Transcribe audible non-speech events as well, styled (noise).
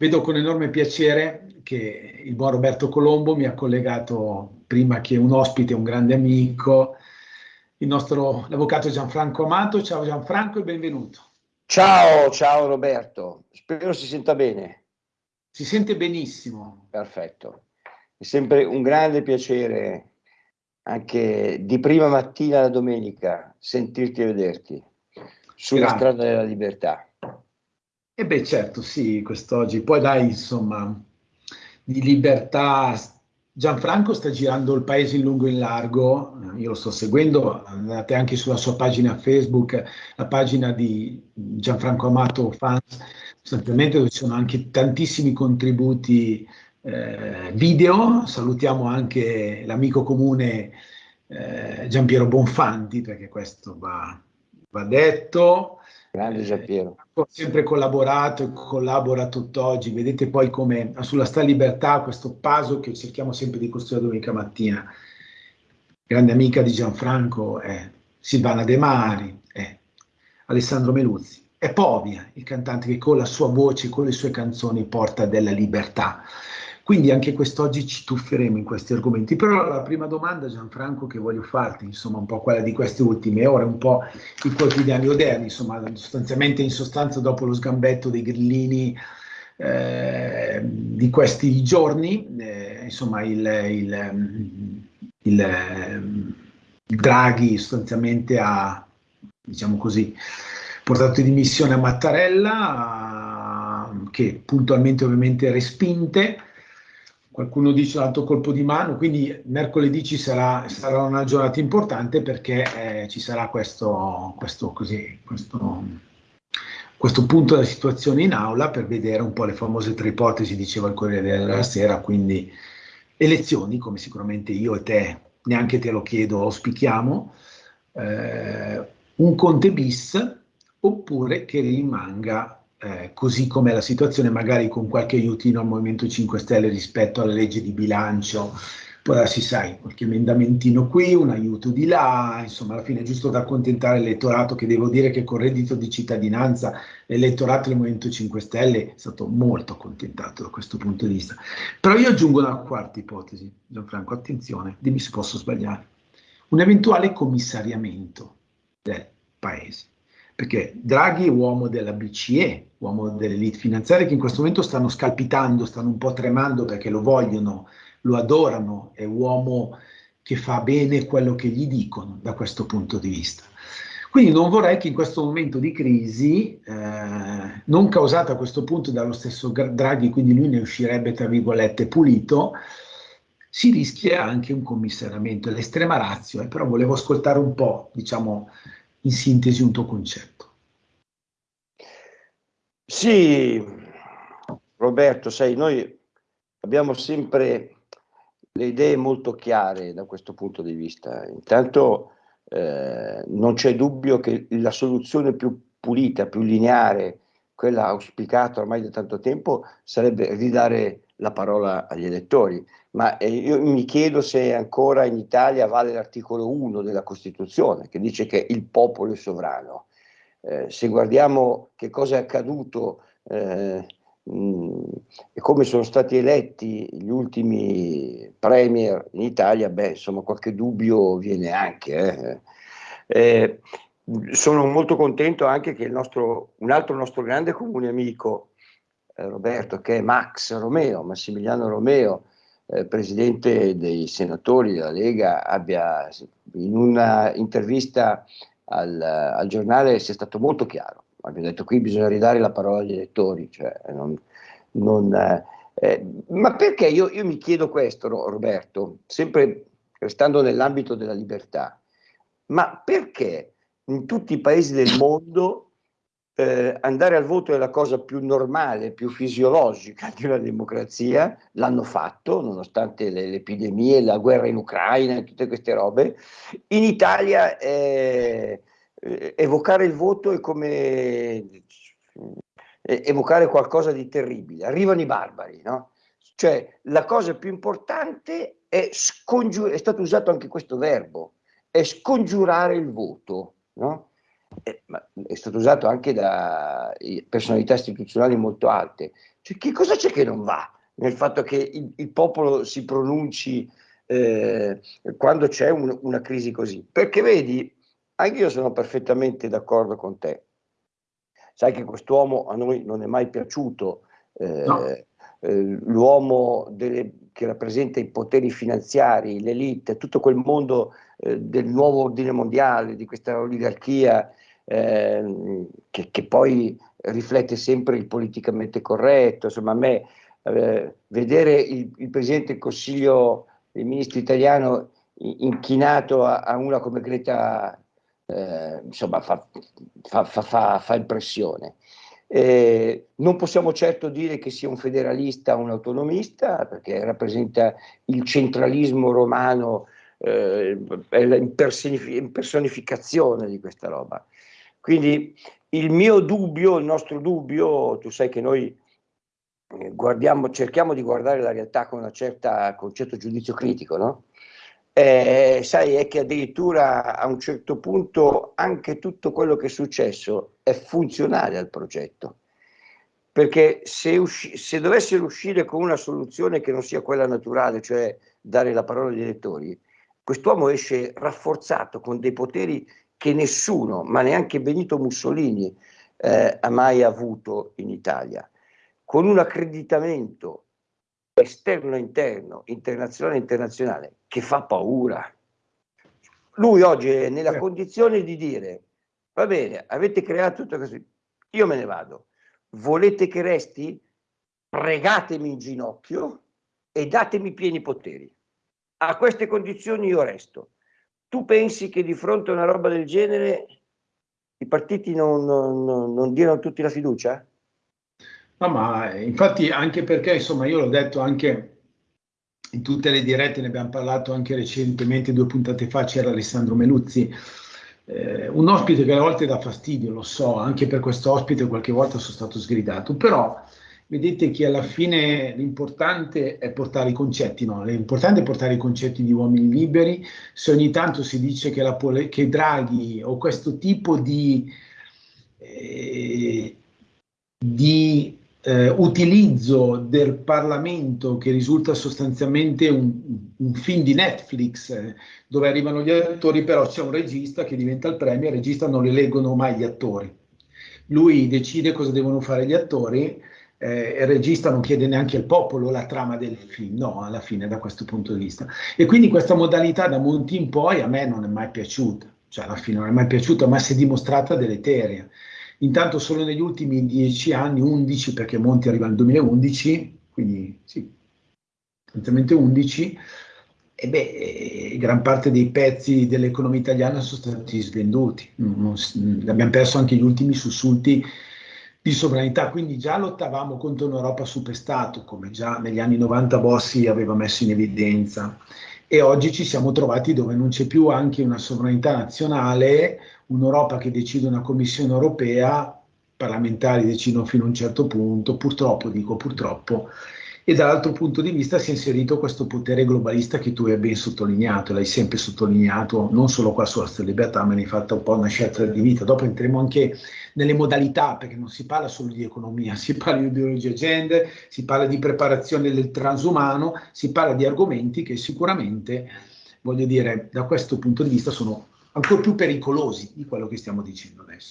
Vedo con enorme piacere che il buon Roberto Colombo mi ha collegato prima che un ospite, un grande amico, il nostro l'avvocato Gianfranco Amato. Ciao Gianfranco e benvenuto. Ciao, ciao Roberto, spero si senta bene. Si sente benissimo. Perfetto, è sempre un grande piacere anche di prima mattina alla domenica sentirti e vederti sulla Grazie. strada della libertà. E beh, certo, sì, quest'oggi. Poi dai, insomma, di libertà. Gianfranco sta girando il paese in lungo e in largo, io lo sto seguendo, andate anche sulla sua pagina Facebook, la pagina di Gianfranco Amato Fans, sostanzialmente dove ci sono anche tantissimi contributi eh, video, salutiamo anche l'amico comune eh, Giampiero Bonfanti, perché questo va, va detto, Grande Giampiero. Eh, ho sempre collaborato e collabora tutt'oggi. Vedete poi come sulla sta libertà questo paso che cerchiamo sempre di costruire domenica mattina. Grande amica di Gianfranco è Silvana De Mari, è Alessandro Meluzzi, è Povia, il cantante che con la sua voce, con le sue canzoni porta della libertà. Quindi anche quest'oggi ci tufferemo in questi argomenti. Però la prima domanda, Gianfranco, che voglio farti, insomma, un po' quella di queste ultime ore, un po' i quotidiani odierni, insomma, sostanzialmente in sostanza dopo lo sgambetto dei grillini eh, di questi giorni, eh, insomma, il, il, il, il Draghi sostanzialmente ha, diciamo così, portato di missione a Mattarella, che puntualmente ovviamente respinte, qualcuno dice l'altro colpo di mano, quindi mercoledì ci sarà, sarà una giornata importante perché eh, ci sarà questo, questo, così, questo, questo, punto della situazione in aula per vedere un po' le famose tre ipotesi, diceva il Corriere della Sera, quindi elezioni, come sicuramente io e te, neanche te lo chiedo, auspichiamo, eh, un Conte bis oppure che rimanga eh, così com'è la situazione, magari con qualche aiutino al Movimento 5 Stelle rispetto alla legge di bilancio, poi si sai, qualche emendamentino qui, un aiuto di là, insomma alla fine è giusto da accontentare l'elettorato che devo dire che con reddito di cittadinanza l'elettorato del Movimento 5 Stelle è stato molto accontentato da questo punto di vista. Però io aggiungo una quarta ipotesi, Gianfranco, attenzione, dimmi se posso sbagliare, un eventuale commissariamento del paese perché Draghi è uomo della BCE, uomo delle elite finanziarie che in questo momento stanno scalpitando, stanno un po' tremando perché lo vogliono, lo adorano, è uomo che fa bene quello che gli dicono da questo punto di vista. Quindi non vorrei che in questo momento di crisi, eh, non causata a questo punto dallo stesso Draghi, quindi lui ne uscirebbe tra virgolette pulito, si rischia anche un commissariamento, l'estrema razio, eh, però volevo ascoltare un po', diciamo, in sintesi un tuo concetto. Sì, Roberto, sai, noi abbiamo sempre le idee molto chiare da questo punto di vista. Intanto eh, non c'è dubbio che la soluzione più pulita, più lineare, quella auspicata ormai da tanto tempo, sarebbe ridare la parola agli elettori ma eh, io mi chiedo se ancora in Italia vale l'articolo 1 della Costituzione che dice che il popolo è sovrano. Eh, se guardiamo che cosa è accaduto eh, mh, e come sono stati eletti gli ultimi premier in Italia, beh, insomma, qualche dubbio viene anche. Eh. Sono molto contento anche che nostro, un altro nostro grande comune amico, eh, Roberto, che è Max Romeo, Massimiliano Romeo, eh, presidente dei senatori della Lega abbia in una intervista al, al, giornale sia stato molto chiaro. Abbia detto qui bisogna ridare la parola agli elettori, cioè non, non, eh, eh ma perché io, io, mi chiedo questo, Roberto, sempre restando nell'ambito della libertà, ma perché in tutti i paesi del (coughs) mondo eh, andare al voto è la cosa più normale, più fisiologica di una democrazia, l'hanno fatto nonostante le, le epidemie, la guerra in Ucraina e tutte queste robe. In Italia eh, evocare il voto è come eh, evocare qualcosa di terribile, arrivano i barbari, no? Cioè la cosa più importante è scongiurare, è stato usato anche questo verbo, è scongiurare il voto, no? eh, è stato usato anche da personalità istituzionali molto alte. Cioè, che cosa c'è che non va nel fatto che il, il popolo si pronunci eh, quando c'è un, una crisi così? Perché vedi, anche io sono perfettamente d'accordo con te. Sai che quest'uomo a noi non è mai piaciuto, eh, no. eh, l'uomo che rappresenta i poteri finanziari, l'elite, tutto quel mondo eh, del nuovo ordine mondiale, di questa oligarchia eh, che, che, poi riflette sempre il politicamente corretto. Insomma, a me eh, vedere il, il, Presidente del Consiglio dei Ministri italiano inchinato a, a una come Greta, eh, insomma, fa, fa, fa, fa impressione. Eh, non possiamo certo dire che sia un federalista o un autonomista, perché rappresenta il centralismo romano, eh, è l'impersonificazione di questa roba. Quindi il mio dubbio, il nostro dubbio, tu sai che noi eh, guardiamo, cerchiamo di guardare la realtà con un certo giudizio critico, no? Eh, sai, è che addirittura a un certo punto anche tutto quello che è successo è funzionale al progetto. Perché se, se dovessero uscire con una soluzione che non sia quella naturale, cioè dare la parola agli elettori, quest'uomo esce rafforzato con dei poteri che nessuno, ma neanche Benito Mussolini, eh, ha mai avuto in Italia, con un accreditamento esterno e interno, internazionale e internazionale, che fa paura. Lui oggi è nella eh. condizione di dire, va bene, avete creato tutto questo, io me ne vado, volete che resti? Pregatemi in ginocchio e datemi pieni poteri. A queste condizioni io resto tu pensi che di fronte a una roba del genere i partiti non, non, non diano tutti la fiducia? No, ma infatti anche perché, insomma, io l'ho detto anche in tutte le dirette, ne abbiamo parlato anche recentemente, due puntate fa c'era Alessandro Meluzzi, eh, un ospite che a volte dà fastidio, lo so, anche per questo ospite qualche volta sono stato sgridato, però vedete che alla fine l'importante è portare i concetti, no? l'importante è portare i concetti di uomini liberi, se ogni tanto si dice che, la, che Draghi o questo tipo di, eh, di eh, utilizzo del Parlamento che risulta sostanzialmente un, un film di Netflix eh, dove arrivano gli attori, però c'è un regista che diventa il premio, il regista non le leggono mai gli attori. Lui decide cosa devono fare gli attori eh, il regista non chiede neanche al popolo la trama del film, no, alla fine da questo punto di vista. E quindi questa modalità da Monti in poi a me non è mai piaciuta, cioè alla fine non è mai piaciuta, ma si è dimostrata deleteria. Intanto solo negli ultimi dieci anni, 11, perché Monti arriva nel 2011, quindi sì, sostanzialmente 11, e beh, eh, gran parte dei pezzi dell'economia italiana sono stati svenduti. Abbiamo perso anche gli ultimi sussulti di sovranità, quindi già lottavamo contro un'Europa superstato, come già negli anni 90 Bossi aveva messo in evidenza, e oggi ci siamo trovati dove non c'è più anche una sovranità nazionale, un'Europa che decide una Commissione europea, parlamentari decidono fino a un certo punto, purtroppo, dico purtroppo, e dall'altro punto di vista si è inserito questo potere globalista che tu hai ben sottolineato, l'hai sempre sottolineato, non solo qua sulla Storia Libertà, ma ne hai fatto un po' una scelta di vita. Dopo entreremo anche nelle modalità, perché non si parla solo di economia, si parla di ideologia gender, si parla di preparazione del transumano, si parla di argomenti che sicuramente, voglio dire, da questo punto di vista sono ancora più pericolosi di quello che stiamo dicendo adesso.